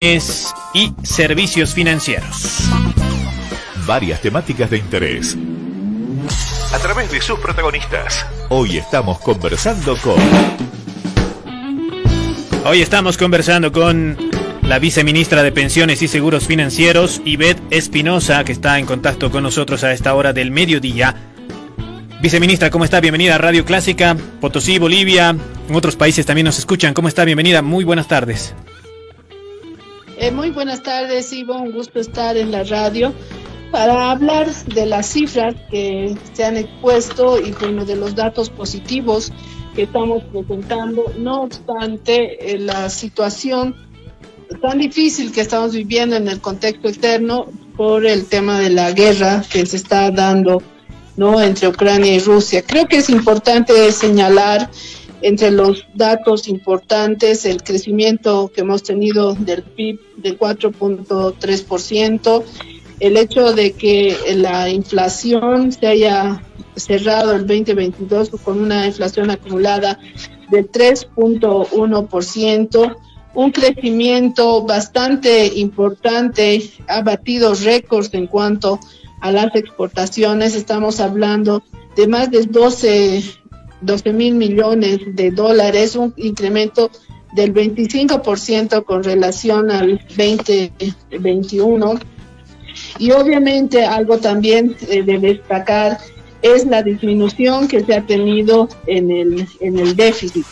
y servicios financieros. Varias temáticas de interés. A través de sus protagonistas. Hoy estamos conversando con... Hoy estamos conversando con la viceministra de Pensiones y Seguros Financieros, Ivette Espinosa, que está en contacto con nosotros a esta hora del mediodía. Viceministra, ¿cómo está? Bienvenida a Radio Clásica, Potosí, Bolivia. En otros países también nos escuchan. ¿Cómo está? Bienvenida. Muy buenas tardes. Eh, muy buenas tardes, Ivo. Un gusto estar en la radio para hablar de las cifras que se han expuesto y bueno, de los datos positivos que estamos presentando. No obstante, eh, la situación tan difícil que estamos viviendo en el contexto externo por el tema de la guerra que se está dando ¿no? entre Ucrania y Rusia. Creo que es importante señalar entre los datos importantes, el crecimiento que hemos tenido del PIB de 4.3%, el hecho de que la inflación se haya cerrado el 2022 con una inflación acumulada del 3.1%, un crecimiento bastante importante, ha batido récords en cuanto a las exportaciones, estamos hablando de más de 12 12 mil millones de dólares, un incremento del 25% con relación al 2021. Y obviamente algo también eh, de destacar es la disminución que se ha tenido en el, en el déficit.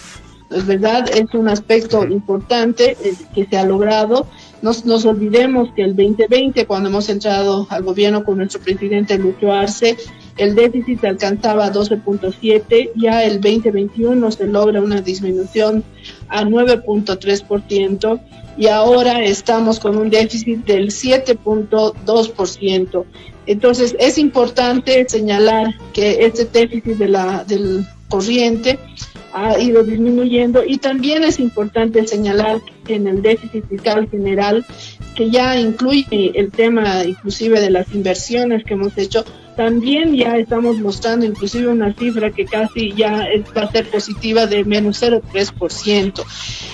Es verdad, es un aspecto importante eh, que se ha logrado. Nos, nos olvidemos que el 2020, cuando hemos entrado al gobierno con nuestro presidente Lucho Arce, el déficit alcanzaba 12.7, ya el 2021 se logra una disminución a 9.3% y ahora estamos con un déficit del 7.2%. Entonces es importante señalar que este déficit de la, del corriente ha ido disminuyendo y también es importante señalar que en el déficit fiscal general, que ya incluye el tema inclusive de las inversiones que hemos hecho, también ya estamos mostrando inclusive una cifra que casi ya va a ser positiva de menos 0,3%.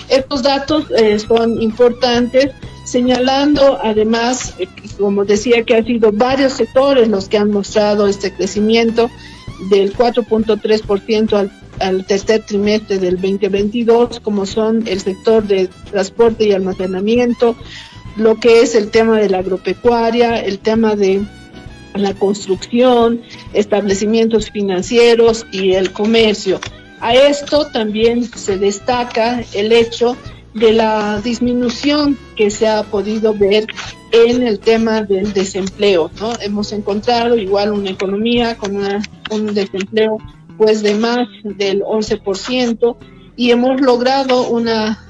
Estos datos eh, son importantes, señalando además, eh, como decía, que han sido varios sectores los que han mostrado este crecimiento del 4.3% al, al tercer trimestre del 2022, como son el sector de transporte y almacenamiento, lo que es el tema de la agropecuaria, el tema de la construcción, establecimientos financieros y el comercio. A esto también se destaca el hecho de la disminución que se ha podido ver en el tema del desempleo. ¿no? Hemos encontrado igual una economía con un desempleo pues de más del 11% y hemos logrado una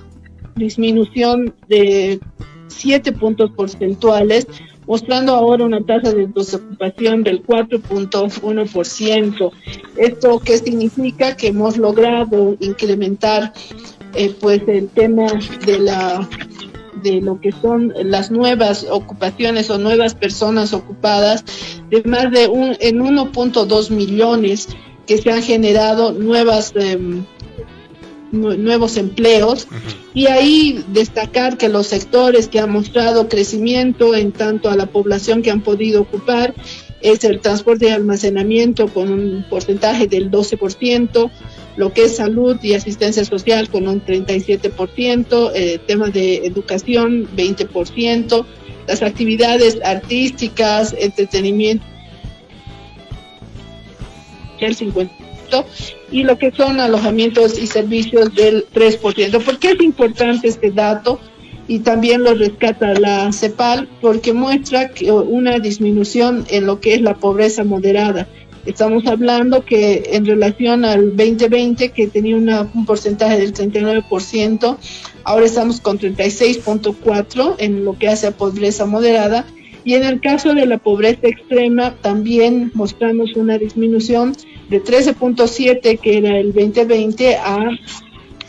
disminución de 7 puntos porcentuales mostrando ahora una tasa de desocupación del 4.1%. ¿Esto qué significa? Que hemos logrado incrementar eh, pues el tema de la de lo que son las nuevas ocupaciones o nuevas personas ocupadas de más de un en 1.2 millones que se han generado nuevas em, nuevos empleos. Y ahí destacar que los sectores que han mostrado crecimiento en tanto a la población que han podido ocupar es el transporte y almacenamiento con un porcentaje del 12%, lo que es salud y asistencia social con un 37%, eh, temas de educación 20%, las actividades artísticas, entretenimiento el 50% y lo que son alojamientos y servicios del 3%. ¿Por qué es importante este dato? Y también lo rescata la CEPAL porque muestra que una disminución en lo que es la pobreza moderada. Estamos hablando que en relación al 2020, que tenía un porcentaje del 39%, ahora estamos con 36.4% en lo que hace a pobreza moderada. Y en el caso de la pobreza extrema, también mostramos una disminución de 13.7 que era el 2020 a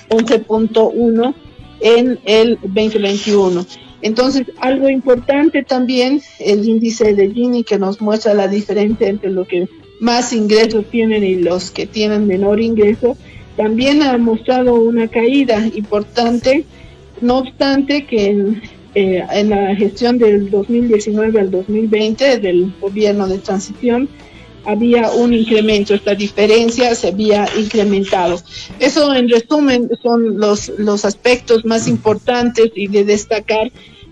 11.1 en el 2021. Entonces, algo importante también, el índice de Gini que nos muestra la diferencia entre los que más ingresos tienen y los que tienen menor ingreso, también ha mostrado una caída importante, no obstante que eh, en la gestión del 2019 al 2020 del gobierno de transición había un incremento, esta diferencia se había incrementado. Eso en resumen son los, los aspectos más importantes y de destacar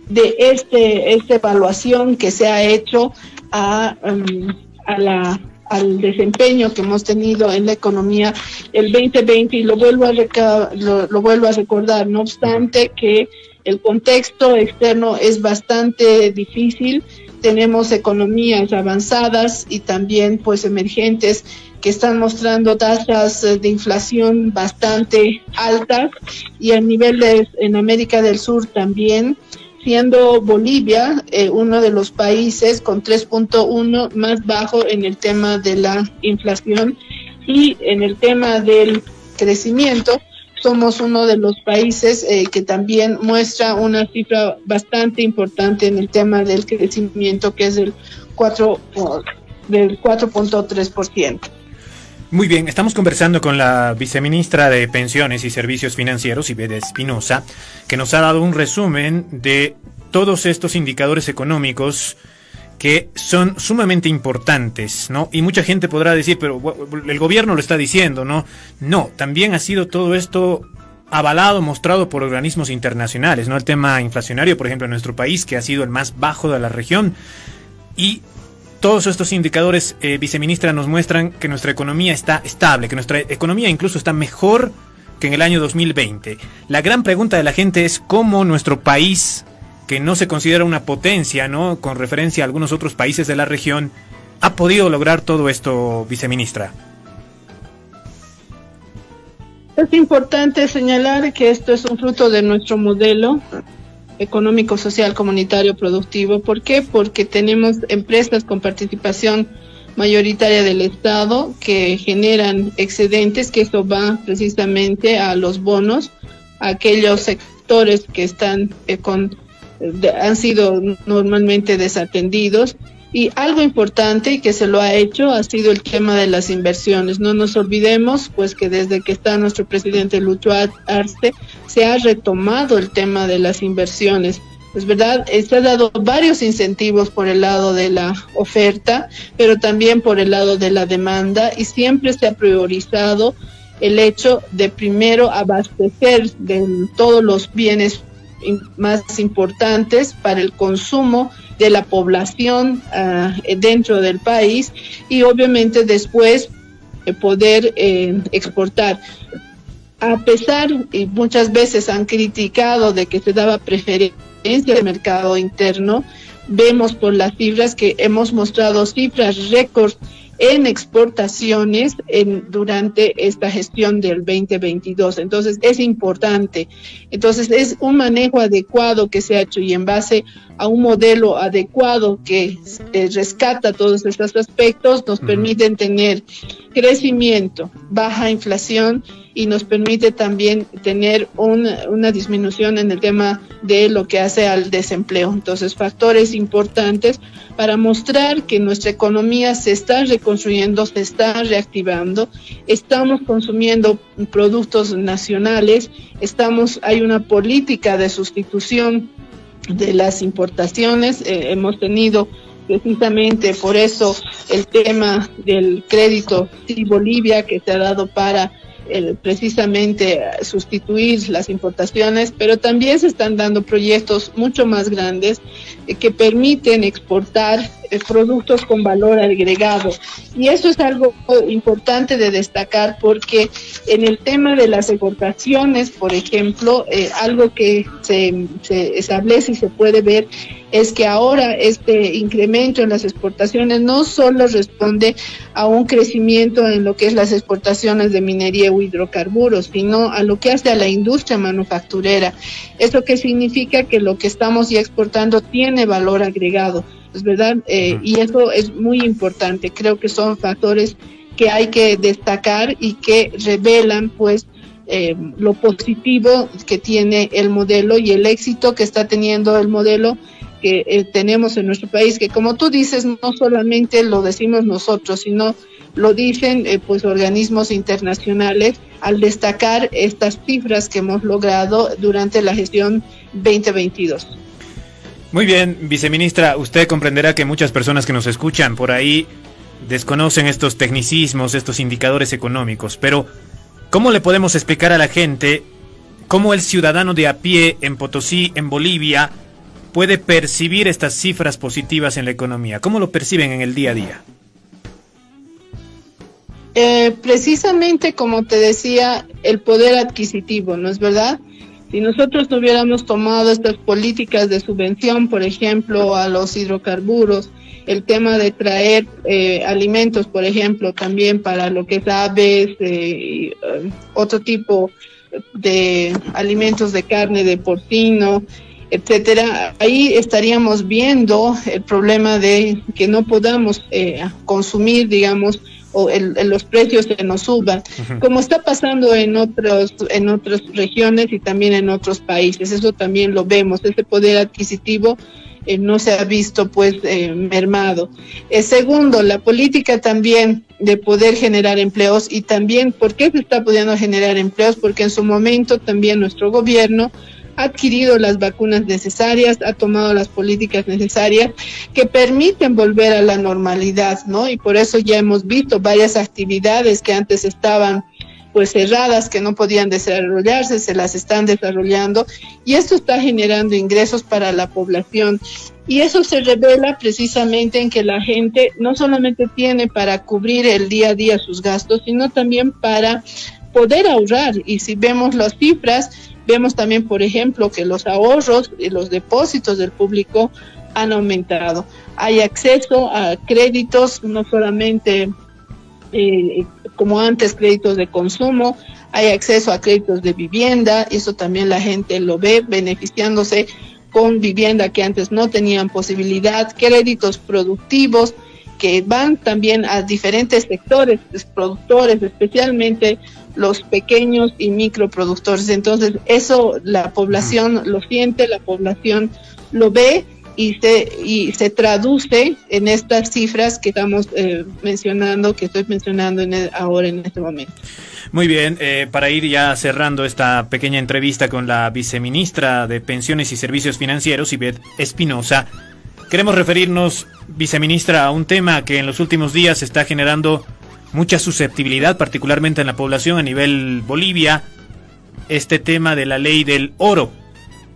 de este, esta evaluación que se ha hecho a, um, a la al desempeño que hemos tenido en la economía el 2020 y lo vuelvo a, lo, lo vuelvo a recordar, no obstante que el contexto externo es bastante difícil. Tenemos economías avanzadas y también pues emergentes que están mostrando tasas de inflación bastante altas y a nivel de en América del Sur también siendo Bolivia eh, uno de los países con 3.1 más bajo en el tema de la inflación y en el tema del crecimiento somos uno de los países eh, que también muestra una cifra bastante importante en el tema del crecimiento, que es el 4, del 4.3%. Muy bien, estamos conversando con la viceministra de Pensiones y Servicios Financieros, Ibede Espinosa, que nos ha dado un resumen de todos estos indicadores económicos que son sumamente importantes, ¿no? Y mucha gente podrá decir, pero el gobierno lo está diciendo, ¿no? No, también ha sido todo esto avalado, mostrado por organismos internacionales, ¿no? El tema inflacionario, por ejemplo, en nuestro país, que ha sido el más bajo de la región. Y todos estos indicadores, eh, viceministra, nos muestran que nuestra economía está estable, que nuestra economía incluso está mejor que en el año 2020. La gran pregunta de la gente es cómo nuestro país que no se considera una potencia, ¿no? Con referencia a algunos otros países de la región, ha podido lograr todo esto, viceministra. Es importante señalar que esto es un fruto de nuestro modelo económico, social, comunitario, productivo. ¿Por qué? Porque tenemos empresas con participación mayoritaria del Estado que generan excedentes, que esto va precisamente a los bonos, a aquellos sectores que están eh, con han sido normalmente desatendidos. Y algo importante que se lo ha hecho ha sido el tema de las inversiones. No nos olvidemos, pues, que desde que está nuestro presidente Lucho Arce, se ha retomado el tema de las inversiones. Es verdad, se ha dado varios incentivos por el lado de la oferta, pero también por el lado de la demanda y siempre se ha priorizado el hecho de primero abastecer de todos los bienes más importantes para el consumo de la población uh, dentro del país y obviamente después eh, poder eh, exportar. A pesar, y muchas veces han criticado de que se daba preferencia al mercado interno, vemos por las cifras que hemos mostrado cifras récords en exportaciones en, durante esta gestión del 2022. Entonces, es importante. Entonces, es un manejo adecuado que se ha hecho y en base a un modelo adecuado que eh, rescata todos estos aspectos, nos permiten tener crecimiento, baja inflación y nos permite también tener una, una, disminución en el tema de lo que hace al desempleo. Entonces, factores importantes para mostrar que nuestra economía se está reconstruyendo, se está reactivando, estamos consumiendo productos nacionales, estamos, hay una política de sustitución de las importaciones, eh, hemos tenido precisamente por eso el tema del crédito sí Bolivia que se ha dado para precisamente sustituir las importaciones, pero también se están dando proyectos mucho más grandes eh, que permiten exportar productos con valor agregado. Y eso es algo importante de destacar porque en el tema de las exportaciones, por ejemplo, eh, algo que se, establece y se puede ver es que ahora este incremento en las exportaciones no solo responde a un crecimiento en lo que es las exportaciones de minería o hidrocarburos, sino a lo que hace a la industria manufacturera. ¿Eso que significa? Que lo que estamos ya exportando tiene valor agregado, ¿es verdad? Eh, y eso es muy importante. Creo que son factores que hay que destacar y que revelan, pues, eh, lo positivo que tiene el modelo y el éxito que está teniendo el modelo que eh, tenemos en nuestro país, que como tú dices, no solamente lo decimos nosotros, sino lo dicen eh, pues organismos internacionales al destacar estas cifras que hemos logrado durante la gestión 2022. Muy bien, viceministra, usted comprenderá que muchas personas que nos escuchan por ahí desconocen estos tecnicismos, estos indicadores económicos, pero ¿cómo le podemos explicar a la gente cómo el ciudadano de a pie en Potosí, en Bolivia, puede percibir estas cifras positivas en la economía? ¿Cómo lo perciben en el día a día? Eh, precisamente como te decía, el poder adquisitivo, ¿no es verdad? Si nosotros no hubiéramos tomado estas políticas de subvención, por ejemplo, a los hidrocarburos, el tema de traer eh, alimentos, por ejemplo, también para lo que es aves, eh, otro tipo de alimentos de carne de porcino, etcétera, ahí estaríamos viendo el problema de que no podamos eh, consumir, digamos, o el, los precios se nos suban, como está pasando en otros en otras regiones y también en otros países. Eso también lo vemos, ese poder adquisitivo eh, no se ha visto pues eh, mermado. Eh, segundo, la política también de poder generar empleos y también, ¿por qué se está pudiendo generar empleos? Porque en su momento también nuestro gobierno ha adquirido las vacunas necesarias, ha tomado las políticas necesarias que permiten volver a la normalidad, ¿no? Y por eso ya hemos visto varias actividades que antes estaban pues cerradas que no podían desarrollarse, se las están desarrollando y esto está generando ingresos para la población. Y eso se revela precisamente en que la gente no solamente tiene para cubrir el día a día sus gastos, sino también para poder ahorrar. Y si vemos las cifras, Vemos también, por ejemplo, que los ahorros y los depósitos del público han aumentado. Hay acceso a créditos, no solamente eh, como antes créditos de consumo, hay acceso a créditos de vivienda, y eso también la gente lo ve beneficiándose con vivienda que antes no tenían posibilidad, créditos productivos que van también a diferentes sectores, productores, especialmente los pequeños y microproductores. Entonces, eso la población lo siente, la población lo ve y se, y se traduce en estas cifras que estamos eh, mencionando, que estoy mencionando en ahora en este momento. Muy bien, eh, para ir ya cerrando esta pequeña entrevista con la viceministra de Pensiones y Servicios Financieros, Ivette Espinosa, queremos referirnos, viceministra, a un tema que en los últimos días está generando mucha susceptibilidad, particularmente en la población a nivel Bolivia, este tema de la ley del oro,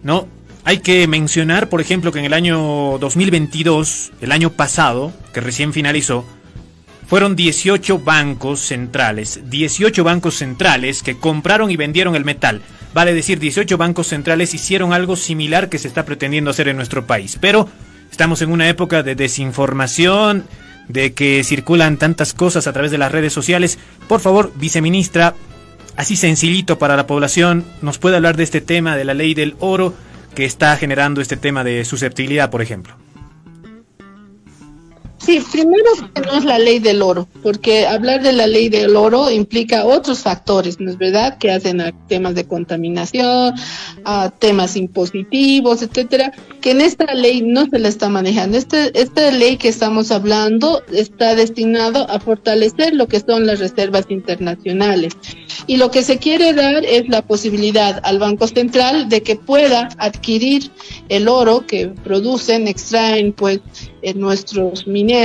¿no? Hay que mencionar, por ejemplo, que en el año 2022, el año pasado, que recién finalizó, fueron 18 bancos centrales, 18 bancos centrales que compraron y vendieron el metal. Vale decir, 18 bancos centrales hicieron algo similar que se está pretendiendo hacer en nuestro país. Pero estamos en una época de desinformación, de que circulan tantas cosas a través de las redes sociales. Por favor, viceministra, así sencillito para la población, nos puede hablar de este tema de la ley del oro que está generando este tema de susceptibilidad, por ejemplo. Sí, primero es la ley del oro, porque hablar de la ley del oro implica otros factores, ¿no es verdad? Que hacen a temas de contaminación, a temas impositivos, etcétera, que en esta ley no se la está manejando. Este, esta ley que estamos hablando está destinado a fortalecer lo que son las reservas internacionales. Y lo que se quiere dar es la posibilidad al Banco Central de que pueda adquirir el oro que producen, extraen, pues, en nuestros mineros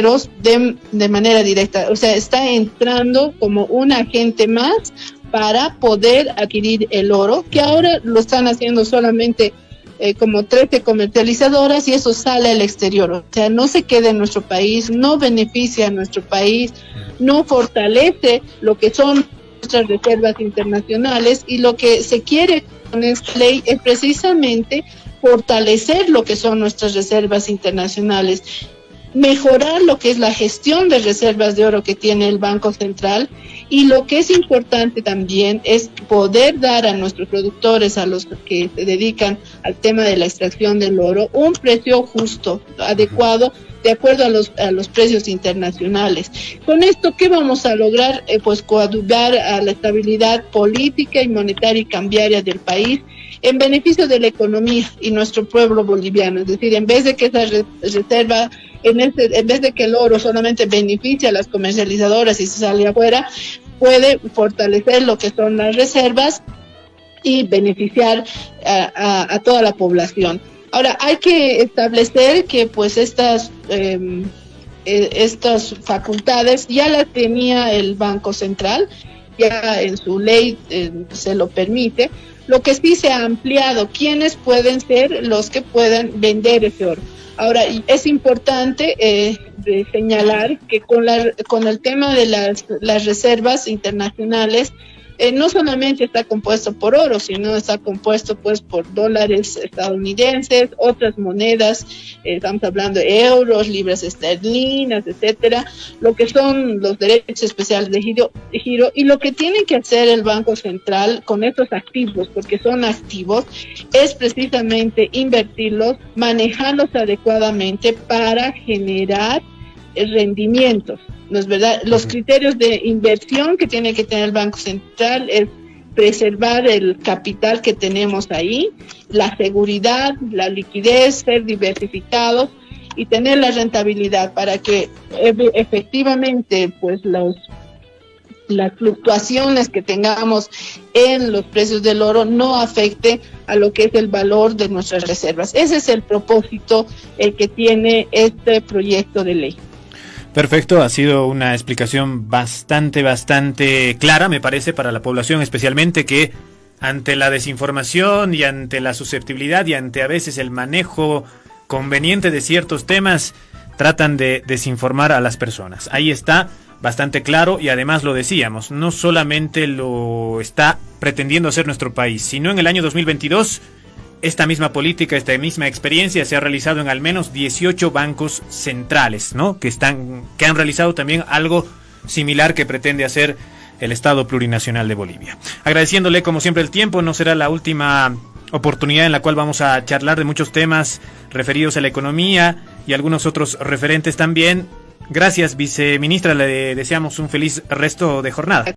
de, de manera directa. O sea, está entrando como un agente más para poder adquirir el oro, que ahora lo están haciendo solamente eh, como 13 comercializadoras y eso sale al exterior. O sea, no se queda en nuestro país, no beneficia a nuestro país, no fortalece lo que son nuestras reservas internacionales y lo que se quiere con esta ley es precisamente fortalecer lo que son nuestras reservas internacionales, mejorar lo que es la gestión de reservas de oro que tiene el Banco Central y lo que es importante también es poder dar a nuestros productores, a los que se dedican al tema de la extracción del oro, un precio justo, adecuado, de acuerdo a los, a los precios internacionales. Con esto, ¿qué vamos a lograr? Eh, pues coadyuvar a la estabilidad política y monetaria y cambiaria del país en beneficio de la economía y nuestro pueblo boliviano. Es decir, en vez de que esa reserva, en, este, en vez de que el oro solamente beneficie a las comercializadoras y se sale afuera, puede fortalecer lo que son las reservas y beneficiar a, toda la población. Ahora, hay que establecer que pues estas, em, eh, estas facultades ya las tenía el Banco Central, ya en su ley eh, se lo permite, lo que sí se ha ampliado, quiénes pueden ser los que puedan vender ese oro. Ahora, es importante eh, señalar que con, la, con el tema de las, las reservas internacionales, eh, no solamente está compuesto por oro, sino está compuesto pues por dólares estadounidenses, otras monedas, eh, estamos hablando de euros, libras esterlinas, etcétera, lo que son los derechos especiales de giro, de giro y lo que tiene que hacer el Banco Central con estos activos, porque son activos, es precisamente invertirlos, manejarlos adecuadamente para generar rendimientos. ¿No es verdad? Los criterios de inversión que tiene que tener el Banco Central es preservar el capital que tenemos ahí, la seguridad, la liquidez, ser diversificados y tener la rentabilidad para que efectivamente pues los las fluctuaciones que tengamos en los precios del oro no afecte a lo que es el valor de nuestras reservas. Ese es el propósito el que tiene este proyecto de ley. Perfecto, ha sido una explicación bastante, bastante clara, me parece, para la población, especialmente que ante la desinformación y ante la susceptibilidad y ante a veces el manejo conveniente de ciertos temas, tratan de desinformar a las personas. Ahí está, bastante claro y además lo decíamos, no solamente lo está pretendiendo hacer nuestro país, sino en el año 2022 esta misma política, esta misma experiencia se ha realizado en al menos 18 bancos centrales, ¿no? Que están que han realizado también algo similar que pretende hacer el Estado Plurinacional de Bolivia. Agradeciéndole como siempre el tiempo, no será la última oportunidad en la cual vamos a charlar de muchos temas referidos a la economía y algunos otros referentes también. Gracias, viceministra, le deseamos un feliz resto de jornada.